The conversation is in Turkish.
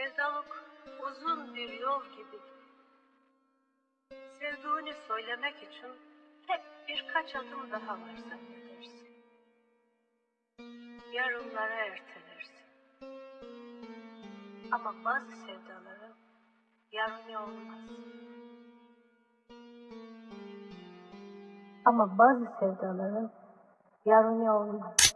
Sevdalık uzun bir yol gibi. Sevduğunu söylemek için hep birkaç adım daha var zannedersin. Yarınlara ertelersin. Ama bazı sevdaların yarını olmaz. Ama bazı sevdaların yarını olmaz.